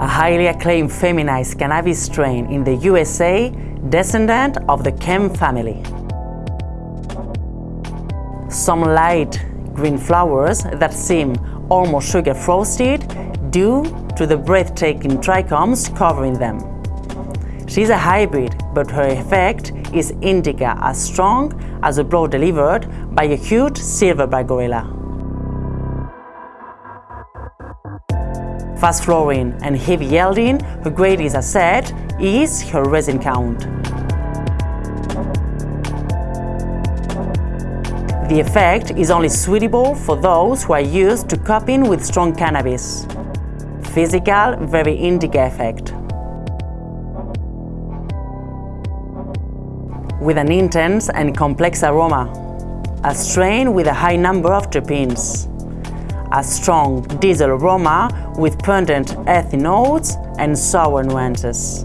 highly acclaimed feminized cannabis strain in the USA, descendant of the Chem family. Some light green flowers that seem almost sugar frosted due to the breathtaking trichomes covering them. She's a hybrid, but her effect is indica as strong as a blow delivered by a huge silverback gorilla. Fast flowering and heavy yielding, her greatest asset is her resin count. The effect is only suitable for those who are used to coping with strong cannabis. Physical, very indica effect. With an intense and complex aroma. A strain with a high number of terpenes. A strong diesel aroma with pungent earthy notes and sour nuances.